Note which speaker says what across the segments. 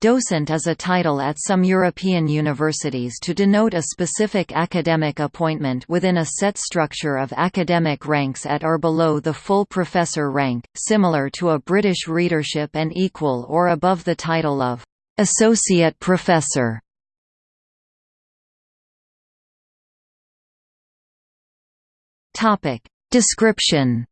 Speaker 1: Docent is a title at some European universities to denote a specific academic appointment within a set structure of academic ranks at or below the full professor rank, similar to a British readership and equal or above the title of associate professor. Description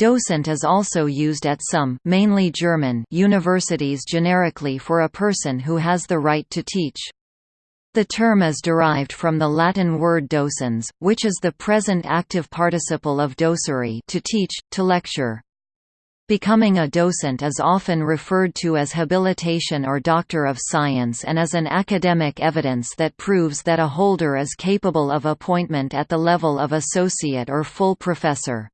Speaker 1: Docent is also used at some mainly German universities generically for a person who has the right to teach. The term is derived from the Latin word docens, which is the present active participle of docere to teach, to lecture. Becoming a docent is often referred to as habilitation or doctor of science and is an academic evidence that proves that a holder is capable of appointment at the level of associate or full professor.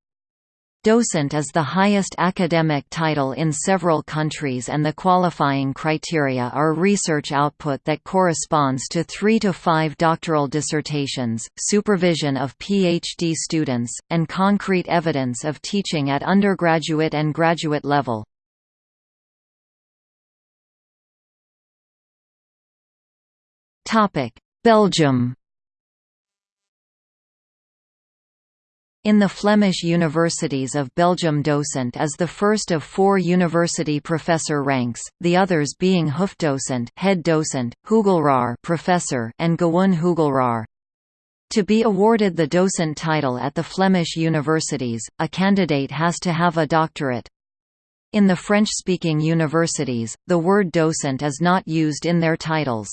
Speaker 1: Docent is the highest academic title in several countries and the qualifying criteria are research output that corresponds to three to five doctoral dissertations, supervision of PhD students, and concrete evidence of teaching at undergraduate and graduate level. Belgium In the Flemish universities of Belgium docent is the first of four university professor ranks, the others being Hoofddocent head docent, Hoogleraar professor and Gewoon Hoogleraar. To be awarded the docent title at the Flemish universities, a candidate has to have a doctorate. In the French-speaking universities, the word docent is not used in their titles.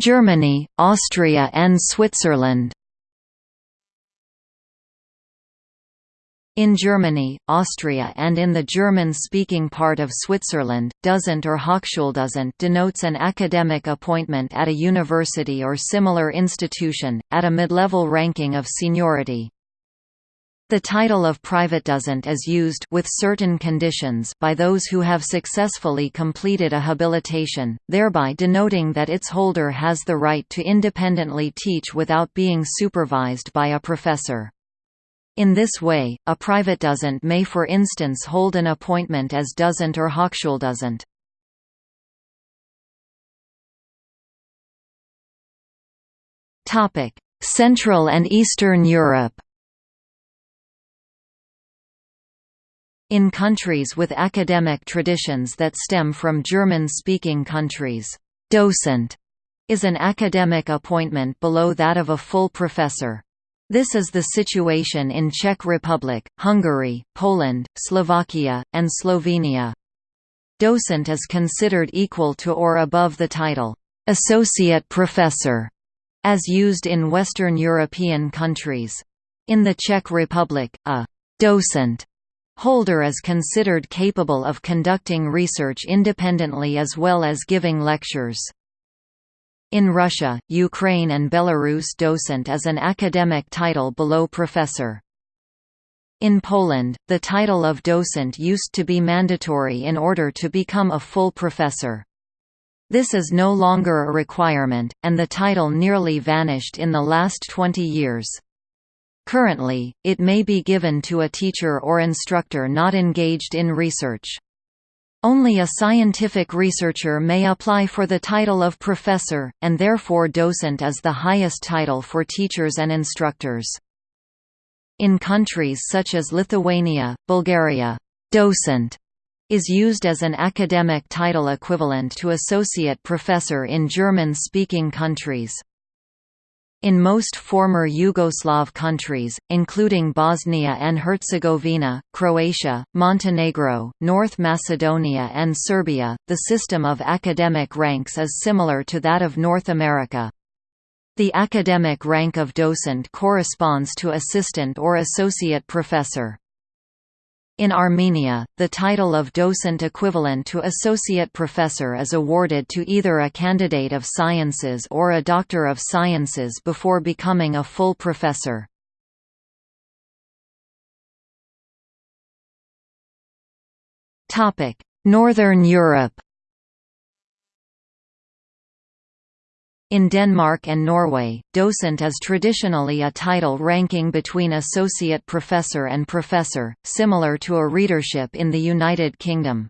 Speaker 1: Germany, Austria and Switzerland In Germany, Austria and in the German-speaking part of Switzerland, Dozent or Hochschuldozent denotes an academic appointment at a university or similar institution, at a mid-level ranking of seniority. The title of Privatdozent is used with certain conditions by those who have successfully completed a habilitation, thereby denoting that its holder has the right to independently teach without being supervised by a professor. In this way, a Privatdozent may for instance hold an appointment as Dozent or Hochschuldozent. Central and Eastern Europe In countries with academic traditions that stem from German-speaking countries, docent is an academic appointment below that of a full professor. This is the situation in Czech Republic, Hungary, Poland, Slovakia, and Slovenia. Docent is considered equal to or above the title, associate professor, as used in Western European countries. In the Czech Republic, a docent Holder is considered capable of conducting research independently as well as giving lectures. In Russia, Ukraine and Belarus docent is an academic title below professor. In Poland, the title of docent used to be mandatory in order to become a full professor. This is no longer a requirement, and the title nearly vanished in the last 20 years. Currently, it may be given to a teacher or instructor not engaged in research. Only a scientific researcher may apply for the title of professor, and therefore docent is the highest title for teachers and instructors. In countries such as Lithuania, Bulgaria, docent is used as an academic title equivalent to associate professor in German-speaking countries. In most former Yugoslav countries, including Bosnia and Herzegovina, Croatia, Montenegro, North Macedonia and Serbia, the system of academic ranks is similar to that of North America. The academic rank of docent corresponds to assistant or associate professor. In Armenia, the title of docent equivalent to associate professor is awarded to either a candidate of sciences or a doctor of sciences before becoming a full professor. Northern Europe In Denmark and Norway, docent is traditionally a title ranking between associate professor and professor, similar to a readership in the United Kingdom.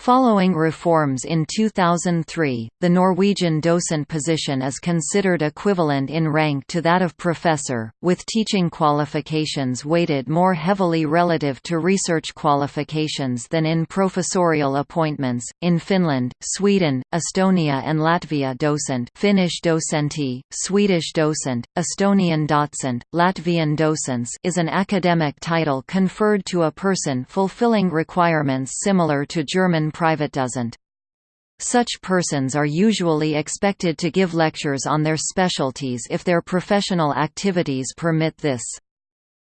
Speaker 1: Following reforms in 2003, the Norwegian docent position is considered equivalent in rank to that of professor, with teaching qualifications weighted more heavily relative to research qualifications than in professorial appointments. In Finland, Sweden, Estonia, and Latvia, docent Finnish dosentti, Swedish docent, Estonian docent, Latvian docents) is an academic title conferred to a person fulfilling requirements similar to German Privatdozent. Such persons are usually expected to give lectures on their specialties if their professional activities permit this.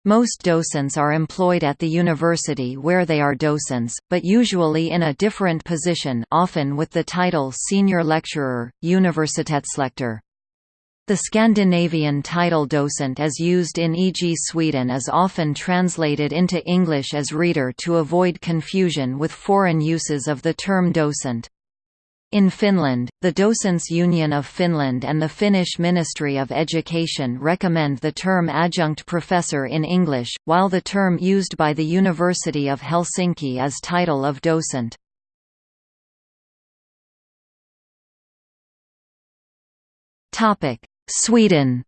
Speaker 1: Most docents are employed at the university where they are docents, but usually in a different position often with the title senior lecturer, universitetslektor. The Scandinavian title docent as used in e.g. Sweden is often translated into English as reader to avoid confusion with foreign uses of the term docent. In Finland, the Docents Union of Finland and the Finnish Ministry of Education recommend the term adjunct professor in English, while the term used by the University of Helsinki is title of docent. Topic: Sweden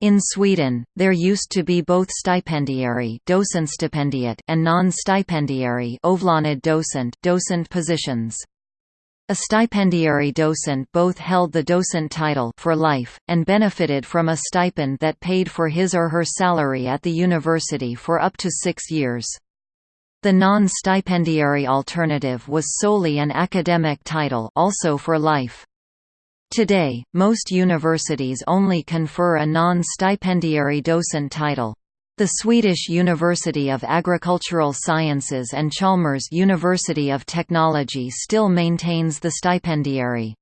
Speaker 1: In Sweden, there used to be both stipendiary and non-stipendiary docent, docent positions. A stipendiary docent both held the docent title for life, and benefited from a stipend that paid for his or her salary at the university for up to six years. The non-stipendiary alternative was solely an academic title also for life. Today, most universities only confer a non-stipendiary docent title. The Swedish University of Agricultural Sciences and Chalmers University of Technology still maintains the stipendiary.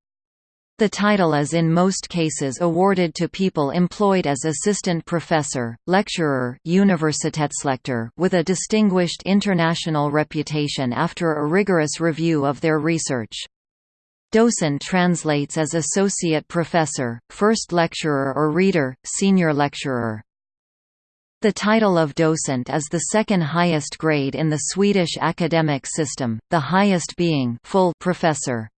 Speaker 1: The title is in most cases awarded to people employed as assistant professor, lecturer universitetslektor with a distinguished international reputation after a rigorous review of their research. Docent translates as associate professor, first lecturer or reader, senior lecturer. The title of docent is the second highest grade in the Swedish academic system, the highest being full professor.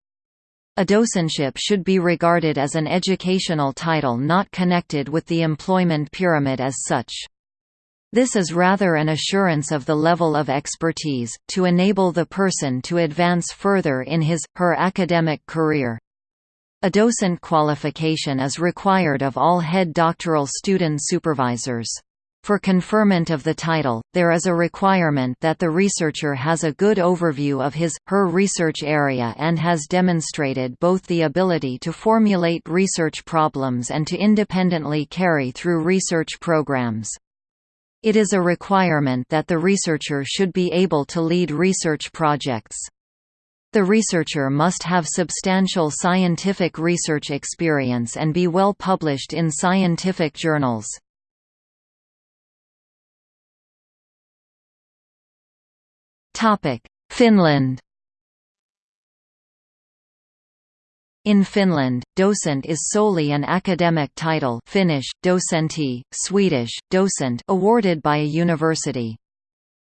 Speaker 1: A docentship should be regarded as an educational title not connected with the employment pyramid as such. This is rather an assurance of the level of expertise, to enable the person to advance further in his, her academic career. A docent qualification is required of all head doctoral student supervisors. For conferment of the title, there is a requirement that the researcher has a good overview of his, her research area and has demonstrated both the ability to formulate research problems and to independently carry through research programs. It is a requirement that the researcher should be able to lead research projects. The researcher must have substantial scientific research experience and be well published in scientific journals. Finland In Finland, docent is solely an academic title Finnish, dosentti, Swedish, docent awarded by a university.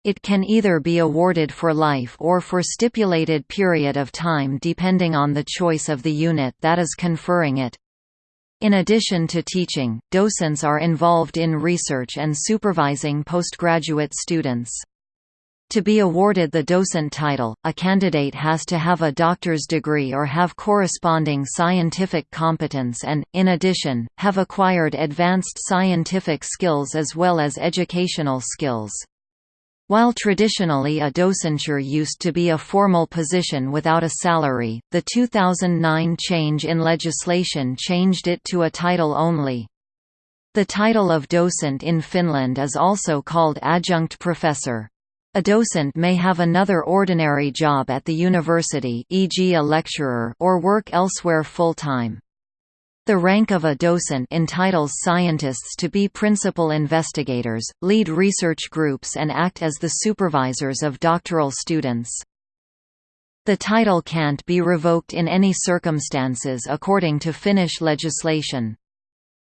Speaker 1: It can either be awarded for life or for stipulated period of time depending on the choice of the unit that is conferring it. In addition to teaching, docents are involved in research and supervising postgraduate students. To be awarded the docent title, a candidate has to have a doctor's degree or have corresponding scientific competence and, in addition, have acquired advanced scientific skills as well as educational skills. While traditionally a docenture used to be a formal position without a salary, the 2009 change in legislation changed it to a title only. The title of docent in Finland is also called adjunct professor. A docent may have another ordinary job at the university e.g. a lecturer or work elsewhere full-time. The rank of a docent entitles scientists to be principal investigators, lead research groups and act as the supervisors of doctoral students. The title can't be revoked in any circumstances according to Finnish legislation.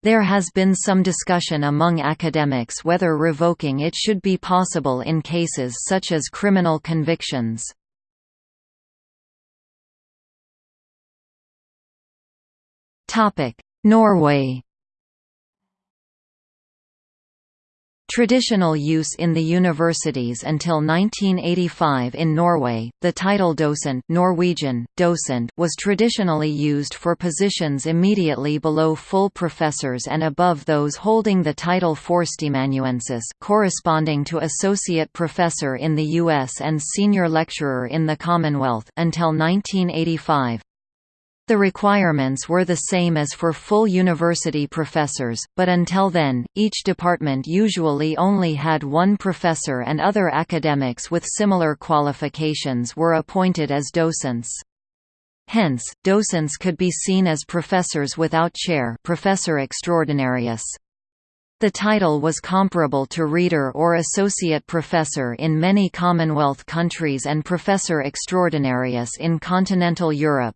Speaker 1: There has been some discussion among academics whether revoking it should be possible in cases such as criminal convictions. Norway Traditional use in the universities until 1985 in Norway, the title docent Norwegian, docent was traditionally used for positions immediately below full professors and above those holding the title Førsteamanuensis corresponding to associate professor in the US and senior lecturer in the Commonwealth until 1985. The requirements were the same as for full university professors, but until then, each department usually only had one professor and other academics with similar qualifications were appointed as docents. Hence, docents could be seen as professors without chair professor extraordinarius. The title was comparable to reader or associate professor in many Commonwealth countries and professor extraordinarius in continental Europe.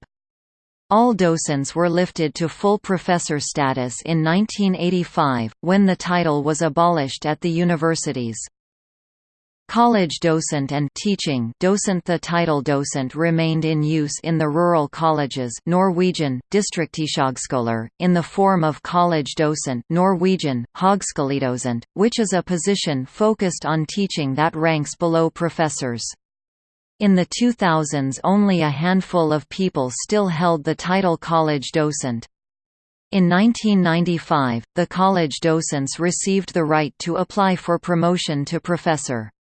Speaker 1: All docents were lifted to full professor status in 1985, when the title was abolished at the universities. College docent and teaching docent The title docent remained in use in the rural colleges Norwegian, distriktshøgskoler, in the form of college docent Norwegian, Høgskoledosent, which is a position focused on teaching that ranks below professors. In the 2000s only a handful of people still held the title college docent. In 1995, the college docents received the right to apply for promotion to professor.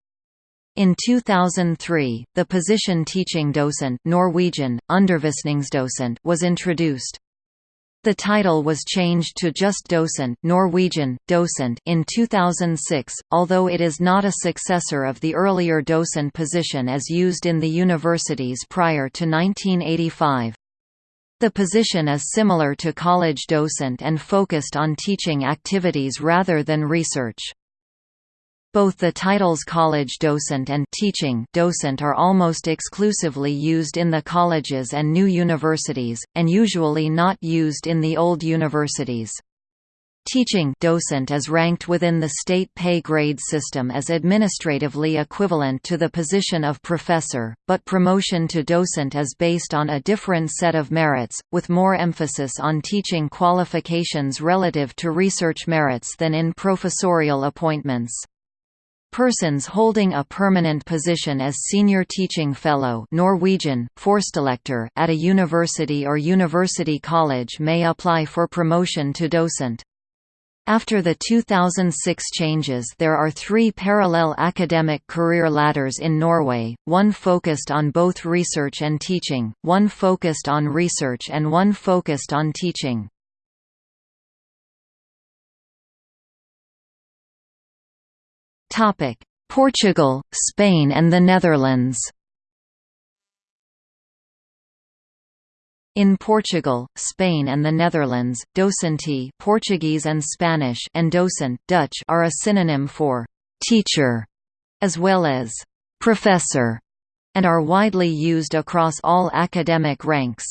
Speaker 1: In 2003, the position teaching docent Norwegian, was introduced. The title was changed to just docent Norwegian, docent in 2006, although it is not a successor of the earlier docent position as used in the universities prior to 1985. The position is similar to college docent and focused on teaching activities rather than research. Both the titles college docent and teaching docent are almost exclusively used in the colleges and new universities, and usually not used in the old universities. Teaching docent is ranked within the state pay grade system as administratively equivalent to the position of professor, but promotion to docent is based on a different set of merits, with more emphasis on teaching qualifications relative to research merits than in professorial appointments. Persons holding a permanent position as Senior Teaching Fellow Norwegian, at a university or university college may apply for promotion to docent. After the 2006 changes there are three parallel academic career ladders in Norway, one focused on both research and teaching, one focused on research and one focused on teaching. Portugal, Spain and the Netherlands In Portugal, Spain and the Netherlands, docente Portuguese and Spanish and docent Dutch are a synonym for «teacher» as well as «professor» and are widely used across all academic ranks.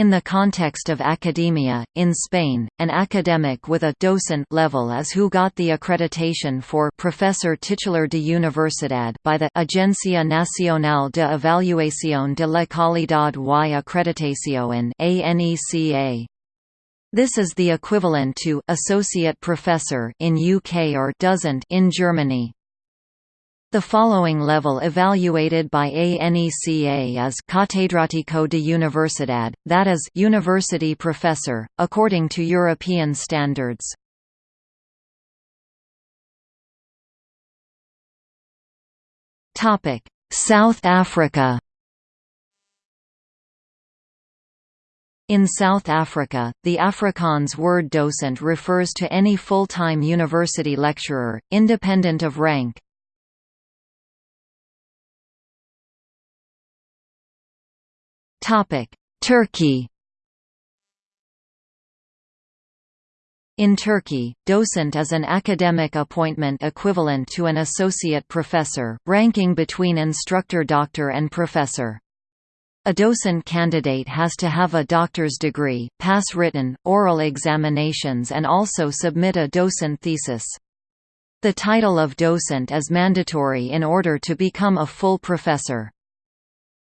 Speaker 1: In the context of academia, in Spain, an academic with a docent level is who got the accreditation for Professor Titular de Universidad by the Agencia Nacional de Evaluación de la Calidad y Acreditación (ANECA). This is the equivalent to associate professor in UK or docent in Germany. The following level evaluated by ANECA is Catedrático de Universidad, that is, university professor, according to European standards. South Africa In South Africa, the Afrikaans word docent refers to any full-time university lecturer, independent of rank. Turkey In Turkey, docent is an academic appointment equivalent to an associate professor, ranking between instructor doctor and professor. A docent candidate has to have a doctor's degree, pass written, oral examinations and also submit a docent thesis. The title of docent is mandatory in order to become a full professor.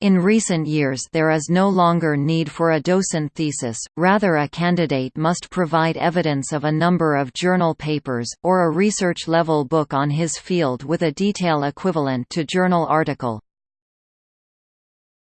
Speaker 1: In recent years there is no longer need for a docent thesis, rather a candidate must provide evidence of a number of journal papers, or a research-level book on his field with a detail equivalent to journal article.